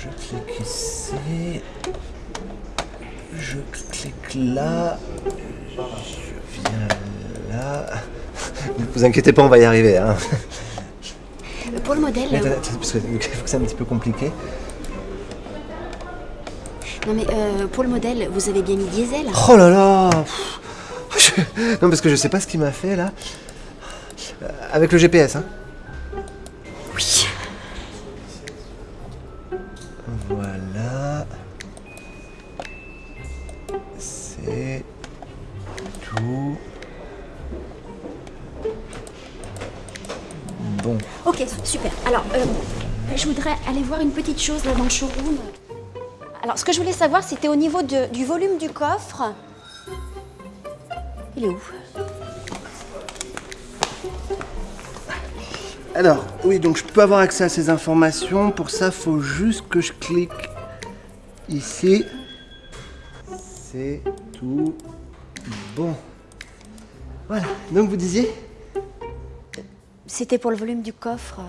je clique ici. Je clique là. Je viens là. Ne vous inquiétez pas, on va y arriver. Hein. Pour le modèle... Mais euh, attendez, parce que c'est un petit peu compliqué. Non mais euh, pour le modèle, vous avez bien mis diesel Oh là là je- Non, parce que je sais pas ce qu'il m'a fait là. Euh, Avec le GPS, hein. Voilà. C'est tout. Bon. Ok, super. Alors, euh, je voudrais aller voir une petite chose là dans le showroom. Alors, ce que je voulais savoir, c'était au niveau du volume du coffre. Il est où? Alors, oui, donc je peux avoir accès à ces informations. Pour ça, faut juste que je clique ici. C'est tout bon. Voilà. Donc vous disiez? C'était pour le volume du coffre.